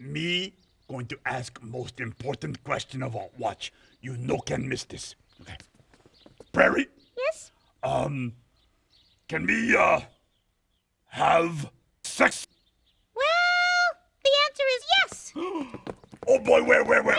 Me going to ask most important question of all. Watch. You no can miss this. Okay. Prairie, Yes? um, can we, uh, have sex? Well, the answer is yes. Oh boy, where, where, where?